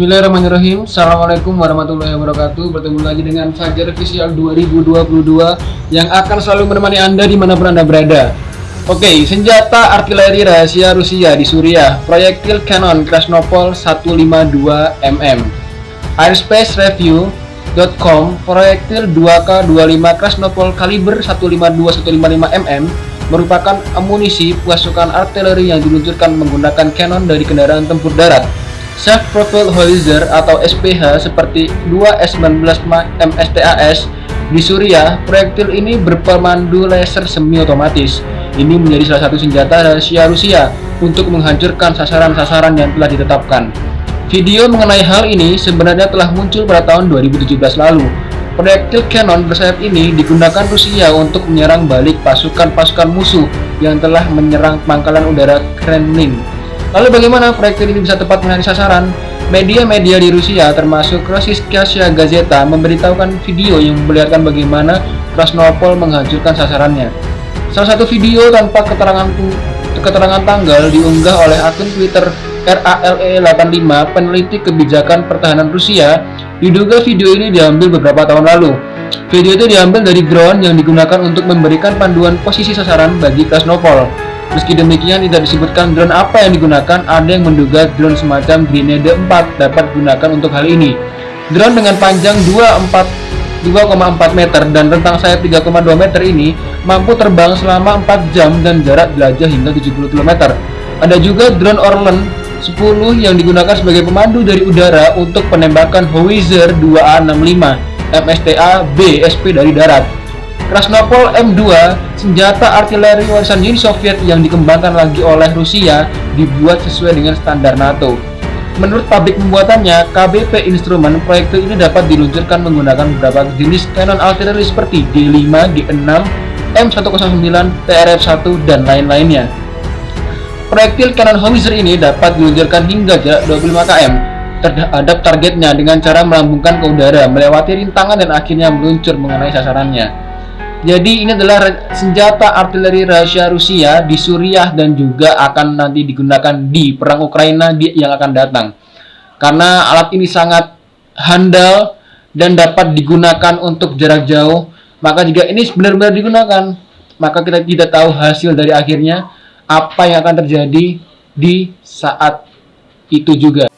Bismillahirrahmanirrahim. Assalamualaikum warahmatullahi wabarakatuh. Bertemu lagi dengan Fajar Official 2022 Yang akan selalu menemani Anda di mana pun Anda berada. Oke, senjata artileri rahasia Rusia di Suriah Proyektil Canon Krasnopol 152mm Airspacereview.com Proyektil 2K25 Krasnopol kaliber 152-155mm merupakan amunisi pasukan artileri yang diluncurkan menggunakan Canon dari kendaraan tempur darat Self-Propelled Howitzer atau SPH seperti 2S19 MSTAS di Suriah, proyektil ini berpemandu laser semi-otomatis. Ini menjadi salah satu senjata rahasia Rusia untuk menghancurkan sasaran-sasaran yang telah ditetapkan. Video mengenai hal ini sebenarnya telah muncul pada tahun 2017 lalu. Proyektil Canon bersayap ini digunakan Rusia untuk menyerang balik pasukan-pasukan musuh yang telah menyerang pangkalan udara Kremlin Lalu bagaimana proyektil ini bisa tepat mengenai sasaran? Media-media di Rusia termasuk Rossiyskaya Gazeta memberitahukan video yang memperlihatkan bagaimana Krasnopol menghancurkan sasarannya. Salah satu video tanpa keterangan keterangan tanggal diunggah oleh akun Twitter RALE85 peneliti kebijakan pertahanan Rusia diduga video ini diambil beberapa tahun lalu. Video itu diambil dari drone yang digunakan untuk memberikan panduan posisi sasaran bagi Krasnopol. Meski demikian tidak disebutkan drone apa yang digunakan, ada yang menduga drone semacam Grenade 4 dapat digunakan untuk hal ini. Drone dengan panjang 2,4 meter dan rentang sayap 3,2 meter ini mampu terbang selama 4 jam dan jarak jelajah hingga 70 km. Ada juga drone Orlan 10 yang digunakan sebagai pemandu dari udara untuk penembakan Howitzer 2A65 MSTA B SP dari darat. Krasnopol M2, senjata artileri warisan Uni Soviet yang dikembangkan lagi oleh Rusia, dibuat sesuai dengan standar NATO. Menurut pabrik pembuatannya, KBP Instrument, proyektil ini dapat diluncurkan menggunakan beberapa jenis kanon artileri seperti D5, D6, M109, TRF-1, dan lain-lainnya. Proyektil kanon Howitzer ini dapat diluncurkan hingga jarak 25 km terhadap targetnya dengan cara melambungkan ke udara, melewati rintangan dan akhirnya meluncur mengenai sasarannya. Jadi ini adalah senjata artileri rahasia Rusia di Suriah dan juga akan nanti digunakan di perang Ukraina yang akan datang. Karena alat ini sangat handal dan dapat digunakan untuk jarak jauh, maka jika ini benar-benar digunakan, maka kita tidak tahu hasil dari akhirnya apa yang akan terjadi di saat itu juga.